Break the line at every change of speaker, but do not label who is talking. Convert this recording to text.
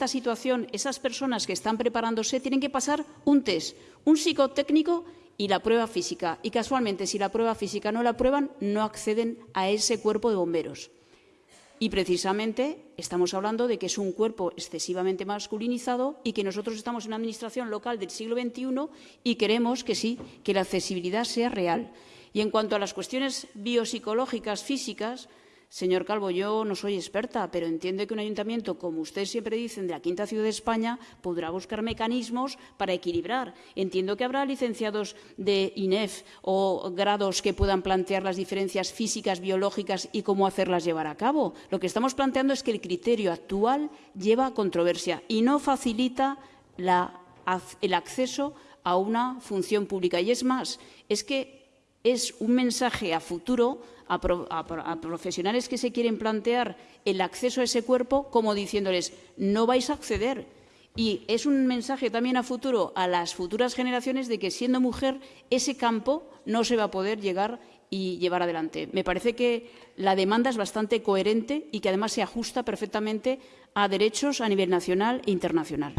esta situación, esas personas que están preparándose tienen que pasar un test, un psicotécnico y la prueba física. Y casualmente, si la prueba física no la prueban, no acceden a ese cuerpo de bomberos. Y precisamente estamos hablando de que es un cuerpo excesivamente masculinizado y que nosotros estamos en una administración local del siglo XXI y queremos que sí, que la accesibilidad sea real. Y en cuanto a las cuestiones biopsicológicas, físicas, Señor Calvo, yo no soy experta, pero entiendo que un ayuntamiento, como ustedes siempre dicen, de la quinta ciudad de España, podrá buscar mecanismos para equilibrar. Entiendo que habrá licenciados de INEF o grados que puedan plantear las diferencias físicas, biológicas y cómo hacerlas llevar a cabo. Lo que estamos planteando es que el criterio actual lleva a controversia y no facilita el acceso a una función pública. Y es más, es que es un mensaje a futuro a, profesionales que se quieren plantear el acceso a ese cuerpo como diciéndoles no vais a acceder. Y es un mensaje también a futuro a las futuras generaciones de que siendo mujer ese campo no se va a poder llegar y llevar adelante. Me parece que la demanda es bastante coherente y que además se ajusta perfectamente a derechos a nivel nacional e internacional.